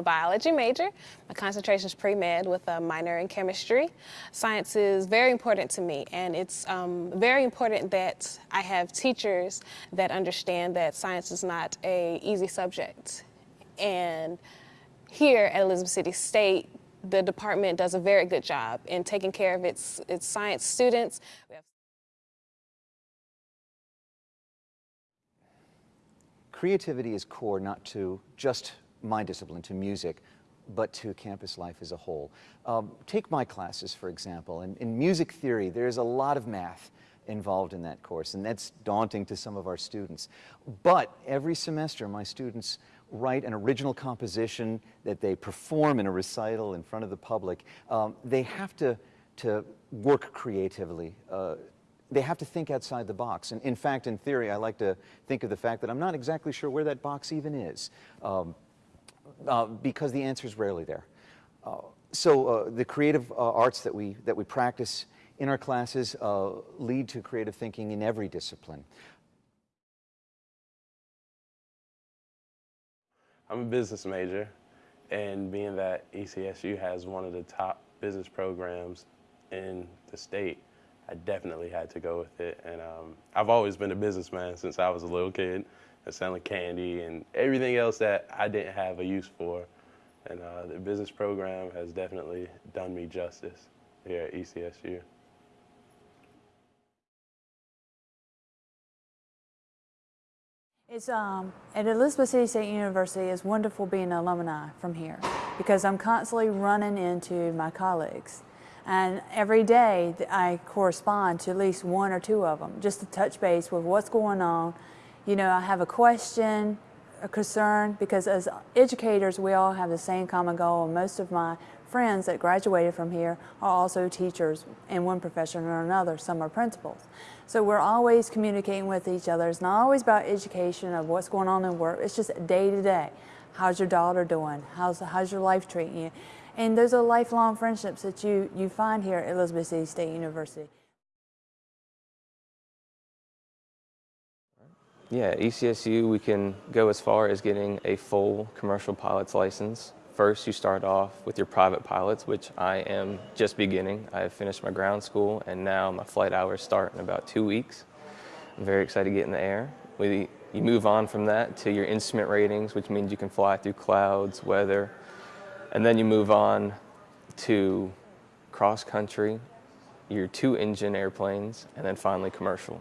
a biology major. My concentration is pre-med with a minor in chemistry. Science is very important to me and it's um, very important that I have teachers that understand that science is not a easy subject. And here at Elizabeth City State, the department does a very good job in taking care of its, its science students. Creativity is core not to just my discipline, to music, but to campus life as a whole. Um, take my classes, for example. In, in music theory, there's a lot of math involved in that course, and that's daunting to some of our students. But every semester, my students write an original composition that they perform in a recital in front of the public. Um, they have to, to work creatively. Uh, they have to think outside the box. And in fact, in theory, I like to think of the fact that I'm not exactly sure where that box even is, um, uh, because the answer is rarely there. Uh, so uh, the creative uh, arts that we, that we practice in our classes lead to creative thinking in every discipline. I'm a business major, and being that ECSU has one of the top business programs in the state, I definitely had to go with it. And um, I've always been a businessman since I was a little kid, and selling candy and everything else that I didn't have a use for. And uh, the business program has definitely done me justice here at ECSU. It's um, at Elizabeth City State University. It's wonderful being an alumni from here because I'm constantly running into my colleagues, and every day I correspond to at least one or two of them just to touch base with what's going on. You know, I have a question, a concern because as educators we all have the same common goal, most of my friends that graduated from here are also teachers in one profession or another. Some are principals. So we're always communicating with each other. It's not always about education of what's going on in work. It's just day to day. How's your daughter doing? How's, how's your life treating you? And those are lifelong friendships that you, you find here at Elizabeth City State University. Yeah, ECSU, we can go as far as getting a full commercial pilot's license. First, you start off with your private pilots, which I am just beginning. I have finished my ground school, and now my flight hours start in about two weeks. I'm very excited to get in the air. We, you move on from that to your instrument ratings, which means you can fly through clouds, weather, and then you move on to cross country, your two engine airplanes, and then finally commercial.